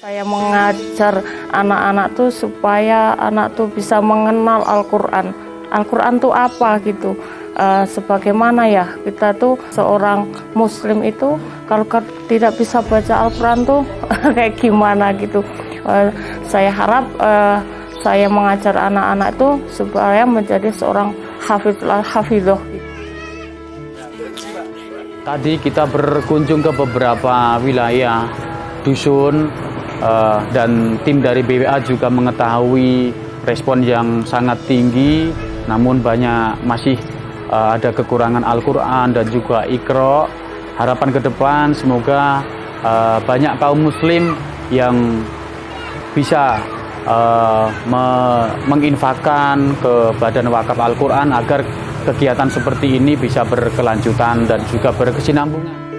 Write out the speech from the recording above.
Saya mengajar anak-anak tuh supaya anak tuh bisa mengenal Al-Quran. Al-Quran tuh apa gitu. Eh, sebagaimana ya kita tuh seorang Muslim itu kalau tidak bisa baca Al-Quran tuh kayak gimana gitu. Eh, saya harap eh, saya mengajar anak-anak itu supaya menjadi seorang hafidh hafidhoh. Tadi kita berkunjung ke beberapa wilayah dusun eh, dan tim dari BWA juga mengetahui respon yang sangat tinggi namun banyak masih eh, ada kekurangan Al-Quran dan juga Iqra harapan ke depan semoga eh, banyak kaum muslim yang bisa eh, me- menginfakkan ke Badan Wakaf Al-Quran agar kegiatan seperti ini bisa berkelanjutan dan juga berkesinambungan.